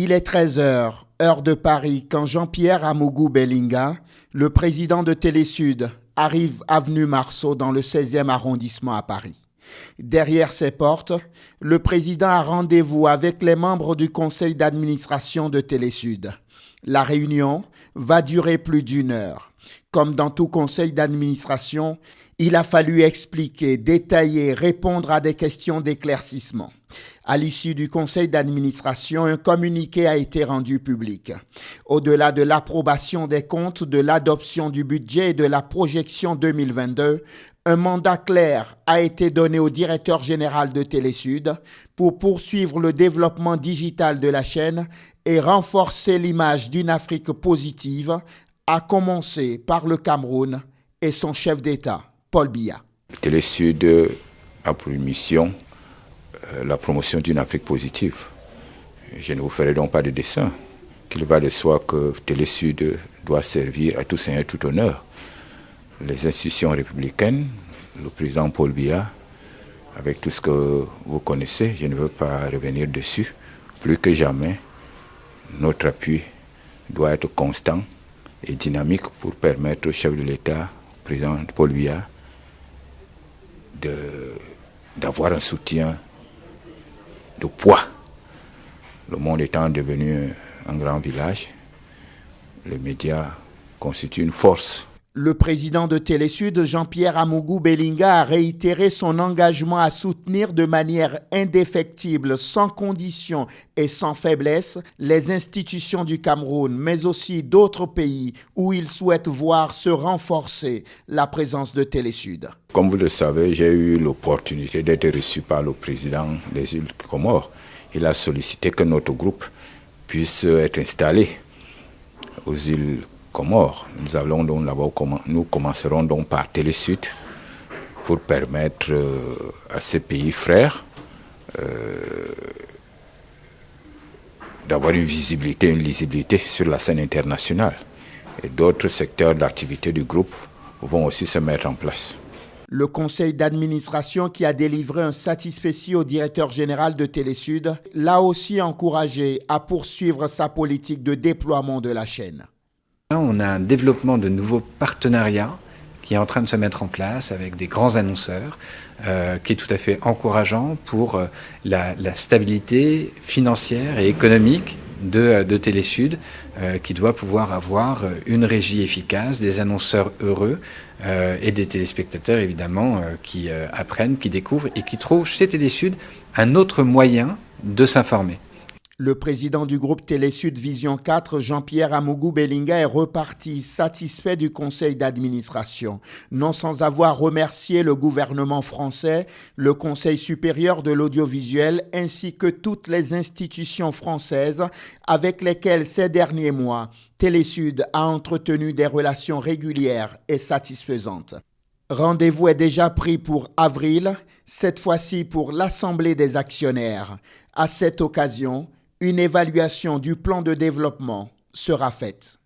Il est 13h, heure de Paris, quand Jean-Pierre Amougou Bellinga, le président de Télésud, arrive avenue Marceau dans le 16e arrondissement à Paris. Derrière ses portes, le président a rendez-vous avec les membres du conseil d'administration de Télésud. La réunion va durer plus d'une heure. Comme dans tout conseil d'administration, il a fallu expliquer, détailler, répondre à des questions d'éclaircissement. À l'issue du conseil d'administration, un communiqué a été rendu public. Au-delà de l'approbation des comptes, de l'adoption du budget et de la projection 2022, un mandat clair a été donné au directeur général de Télésud pour poursuivre le développement digital de la chaîne et renforcer l'image d'une Afrique positive, à commencer par le Cameroun et son chef d'État, Paul Biya. Télésud a pour mission euh, la promotion d'une Afrique positive. Je ne vous ferai donc pas de dessin. Qu'il va de soi que Télésud doit servir à tout seigneur, tout honneur. Les institutions républicaines, le président Paul Biya, avec tout ce que vous connaissez, je ne veux pas revenir dessus. Plus que jamais, notre appui doit être constant et dynamique pour permettre au chef de l'État, président Paul Biya, d'avoir un soutien de poids. Le monde étant devenu un grand village, les médias constituent une force. Le président de Télésud, Jean-Pierre Amougou Bellinga, a réitéré son engagement à soutenir de manière indéfectible, sans condition et sans faiblesse, les institutions du Cameroun, mais aussi d'autres pays où il souhaite voir se renforcer la présence de Télésud. Comme vous le savez, j'ai eu l'opportunité d'être reçu par le président des îles Comores. Il a sollicité que notre groupe puisse être installé aux îles Comores. Nous, allons donc nous commencerons donc par Télésud pour permettre euh, à ces pays frères euh, d'avoir une visibilité, une lisibilité sur la scène internationale. Et d'autres secteurs d'activité du groupe vont aussi se mettre en place. Le conseil d'administration qui a délivré un satisfait au directeur général de Télésud l'a aussi encouragé à poursuivre sa politique de déploiement de la chaîne. On a un développement de nouveaux partenariats qui est en train de se mettre en place avec des grands annonceurs, euh, qui est tout à fait encourageant pour euh, la, stabilité financière et économique de, euh, de Télésud, qui doit pouvoir avoir une régie efficace, des annonceurs heureux et des téléspectateurs évidemment qui apprennent, qui découvrent et qui trouvent chez Télésud un autre moyen de s'informer. Le président du groupe Télésud Vision 4, Jean-Pierre Amougou Bellinga, est reparti satisfait du conseil d'administration, non sans avoir remercié le gouvernement français, le Conseil supérieur de l'audiovisuel ainsi que toutes les institutions françaises avec lesquelles ces derniers mois, Télésud a entretenu des relations régulières et satisfaisantes. Rendez-vous est déjà pris pour avril, cette fois-ci pour l'Assemblée des actionnaires. À cette occasion, une évaluation du plan de développement sera faite.